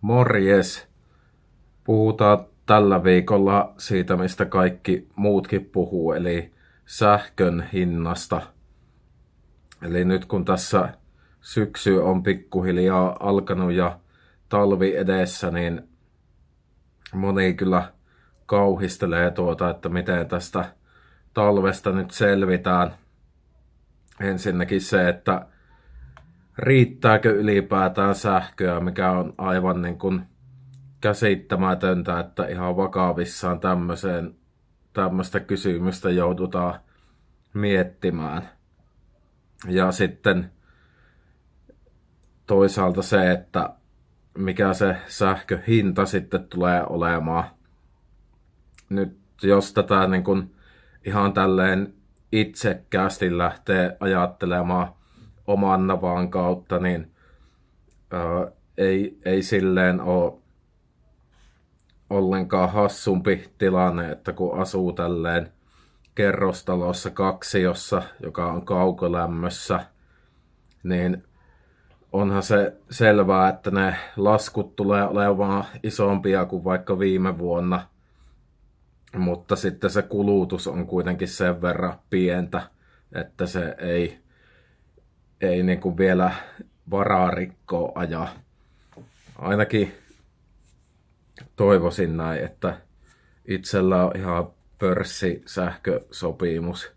Morjes! Puhutaan tällä viikolla siitä, mistä kaikki muutkin puhuu, eli sähkön hinnasta. Eli nyt kun tässä syksy on pikkuhiljaa alkanut ja talvi edessä, niin moni kyllä kauhistelee tuota, että miten tästä talvesta nyt selvitään. Ensinnäkin se, että riittääkö ylipäätään sähköä, mikä on aivan niin kuin käsittämätöntä, että ihan vakavissaan tämmöiseen, tämmöistä kysymystä joudutaan miettimään. Ja sitten toisaalta se, että mikä se sähköhinta sitten tulee olemaan. Nyt jos tätä niin kuin ihan tälleen itsekkäästi lähtee ajattelemaan oman navaan kautta, niin ää, ei, ei silleen ole ollenkaan hassumpi tilanne, että kun asuu tälleen kerrostalossa kaksiossa, joka on kaukolämmössä, niin onhan se selvää, että ne laskut tulee olemaan isompia kuin vaikka viime vuonna, mutta sitten se kulutus on kuitenkin sen verran pientä, että se ei, ei niin kuin vielä varaa rikkoa ajaa. Ainakin toivoisin näin, että itsellä on ihan pörssisähkösopimus,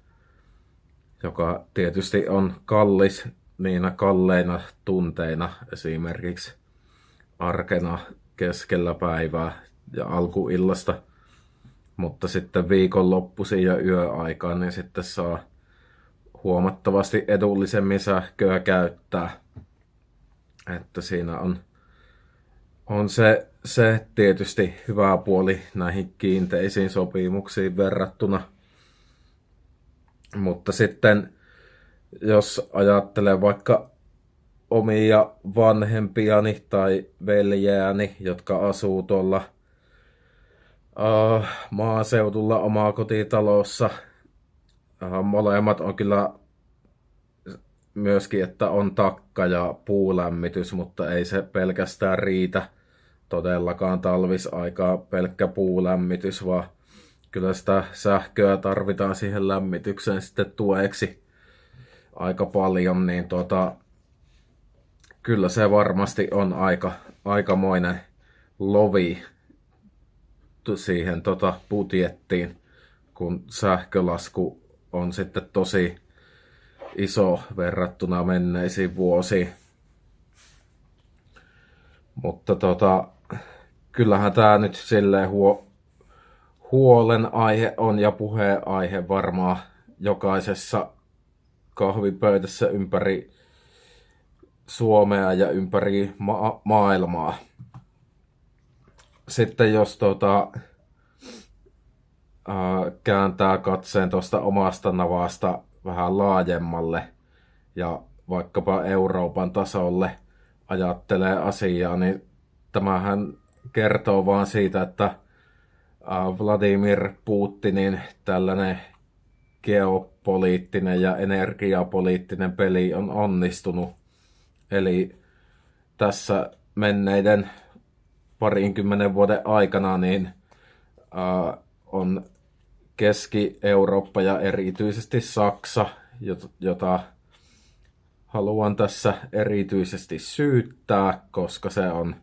joka tietysti on kallis niinä kalleina tunteina esimerkiksi arkena keskellä päivää ja alkuillasta, mutta sitten viikonloppuisin ja yöaikaan niin sitten saa huomattavasti edullisemmin sähköä käyttää. Että siinä on, on se, se tietysti hyvä puoli näihin kiinteisiin sopimuksiin verrattuna. Mutta sitten jos ajattelee vaikka omia vanhempiani tai veljääni, jotka asuu tuolla uh, maaseudulla omaa kotitalossa. Uh, molemmat on kyllä myöskin, että on takka ja puulämmitys, mutta ei se pelkästään riitä todellakaan talvisaikaa pelkkä puulämmitys, vaan kyllä sitä sähköä tarvitaan siihen lämmitykseen sitten tueksi aika paljon, niin tota, kyllä se varmasti on aika, aikamoinen lovi siihen tota budjettiin, kun sähkölasku on sitten tosi iso verrattuna menneisiin vuosiin. Mutta tota, kyllähän tämä nyt silleen huo, huolenaihe on ja puheenaihe varmaan jokaisessa kahvipöydässä ympäri Suomea ja ympäri ma- maailmaa. Sitten jos tota, ää, kääntää katseen tuosta omasta navasta vähän laajemmalle ja vaikkapa Euroopan tasolle ajattelee asiaa, niin tämähän kertoo vaan siitä, että Vladimir Putinin tällainen geopoliittinen ja energiapoliittinen peli on onnistunut. Eli tässä menneiden parinkymmenen vuoden aikana niin äh, on Keski-Eurooppa ja erityisesti Saksa, jota haluan tässä erityisesti syyttää, koska se on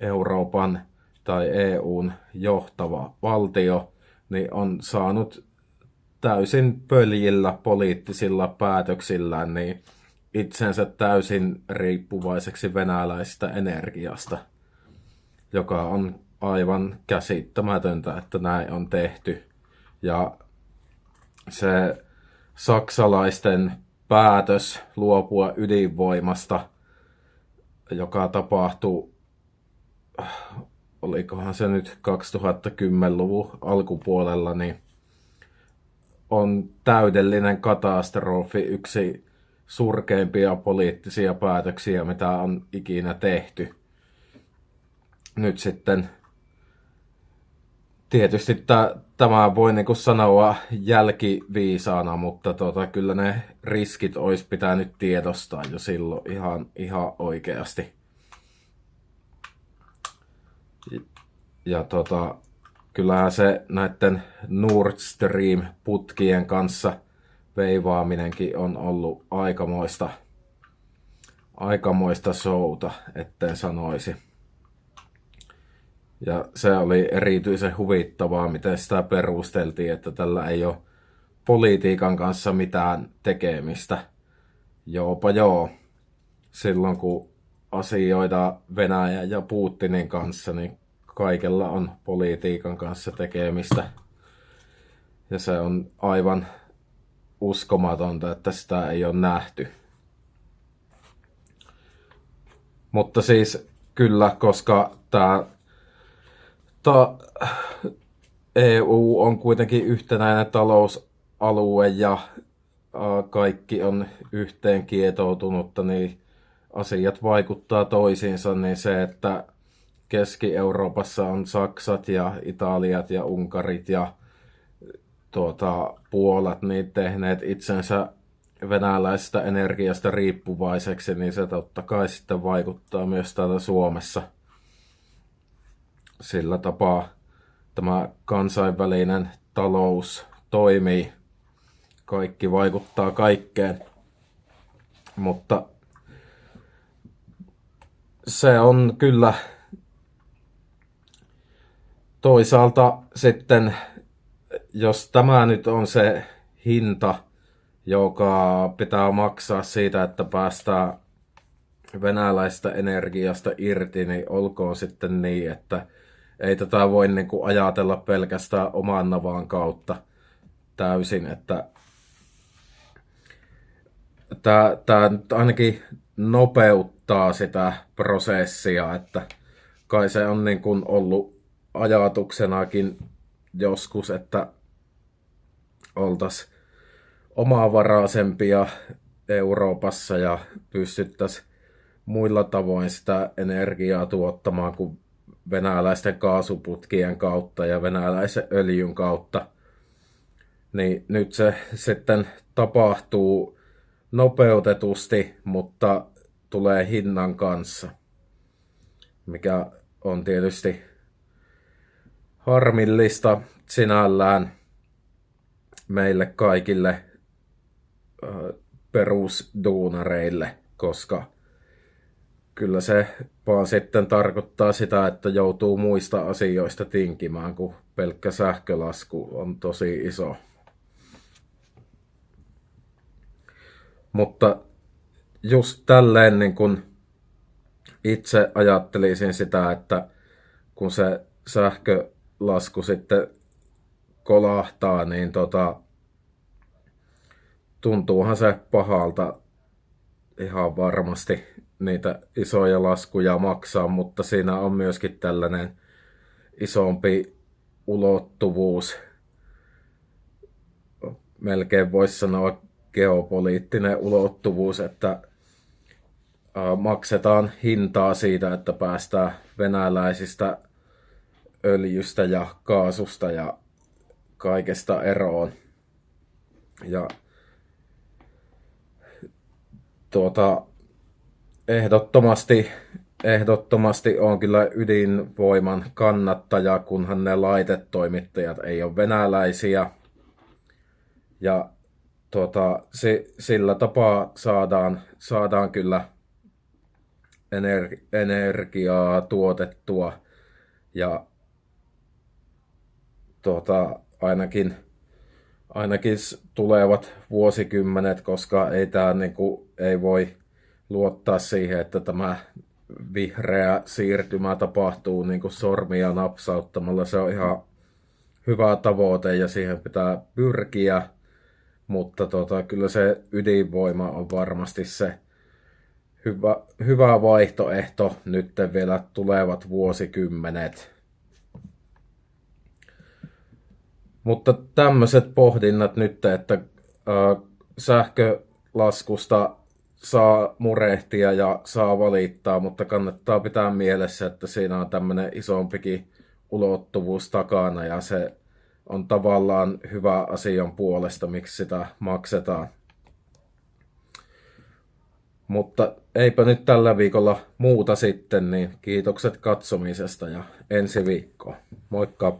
Euroopan tai EUn johtava valtio, niin on saanut täysin pöljillä poliittisilla päätöksillään niin itsensä täysin riippuvaiseksi venäläisestä energiasta, joka on aivan käsittämätöntä, että näin on tehty. Ja se saksalaisten päätös luopua ydinvoimasta, joka tapahtui, olikohan se nyt 2010-luvun alkupuolella, niin on täydellinen katastrofi, yksi surkeimpia poliittisia päätöksiä, mitä on ikinä tehty. Nyt sitten tietysti t- tämä voi niinku sanoa jälkiviisaana, mutta tota, kyllä ne riskit olisi pitänyt tiedostaa jo silloin ihan, ihan oikeasti. Ja tota, kyllähän se näiden Nord Stream-putkien kanssa veivaaminenkin on ollut aikamoista, aikamoista showta, etten sanoisi. Ja se oli erityisen huvittavaa, miten sitä perusteltiin, että tällä ei ole politiikan kanssa mitään tekemistä. Joopa joo. Silloin kun asioida Venäjän ja Putinin kanssa, niin kaikella on politiikan kanssa tekemistä. Ja se on aivan uskomatonta, että sitä ei ole nähty. Mutta siis kyllä, koska tämä EU on kuitenkin yhtenäinen talousalue ja kaikki on yhteen kietoutunutta, niin asiat vaikuttaa toisiinsa, niin se, että Keski-Euroopassa on Saksat ja Italiat ja Unkarit ja tuota, Puolat niin tehneet itsensä venäläisestä energiasta riippuvaiseksi, niin se totta kai sitten vaikuttaa myös täällä Suomessa. Sillä tapaa tämä kansainvälinen talous toimii. Kaikki vaikuttaa kaikkeen. Mutta se on kyllä toisaalta sitten, jos tämä nyt on se hinta, joka pitää maksaa siitä, että päästään venäläistä energiasta irti, niin olkoon sitten niin, että ei tätä voi niin kuin ajatella pelkästään oman navaan kautta täysin, että tämä, tämä ainakin nopeuttaa sitä prosessia, että kai se on niin kuin ollut ajatuksenakin joskus, että oltaisiin omavaraisempia Euroopassa ja pystyttäisiin muilla tavoin sitä energiaa tuottamaan kuin venäläisten kaasuputkien kautta ja venäläisen öljyn kautta. Niin nyt se sitten tapahtuu nopeutetusti, mutta tulee hinnan kanssa, mikä on tietysti harmillista sinällään meille kaikille perusduunareille, koska kyllä se vaan sitten tarkoittaa sitä, että joutuu muista asioista tinkimään, kun pelkkä sähkölasku on tosi iso. Mutta just tälleen niin kun itse ajattelisin sitä, että kun se sähkölasku sitten kolahtaa, niin tota, tuntuuhan se pahalta ihan varmasti niitä isoja laskuja maksaa, mutta siinä on myöskin tällainen isompi ulottuvuus. Melkein voisi sanoa geopoliittinen ulottuvuus, että maksetaan hintaa siitä, että päästään venäläisistä öljystä ja kaasusta ja kaikesta eroon. Ja tuota, ehdottomasti, ehdottomasti on kyllä ydinvoiman kannattaja, kunhan ne laitetoimittajat ei ole venäläisiä. Ja tuota, si, sillä tapaa saadaan, saadaan kyllä ener, energiaa tuotettua ja tuota, ainakin, ainakin tulevat vuosikymmenet, koska ei, tämä, niin ei voi luottaa siihen, että tämä vihreä siirtymä tapahtuu niin kuin sormia napsauttamalla. Se on ihan hyvä tavoite ja siihen pitää pyrkiä, mutta tota, kyllä se ydinvoima on varmasti se hyvä, hyvä vaihtoehto nyt vielä tulevat vuosikymmenet. Mutta tämmöiset pohdinnat nyt, että äh, sähkölaskusta saa murehtia ja saa valittaa, mutta kannattaa pitää mielessä, että siinä on tämmöinen isompikin ulottuvuus takana ja se on tavallaan hyvä asian puolesta, miksi sitä maksetaan. Mutta eipä nyt tällä viikolla muuta sitten, niin kiitokset katsomisesta ja ensi viikkoon. Moikka!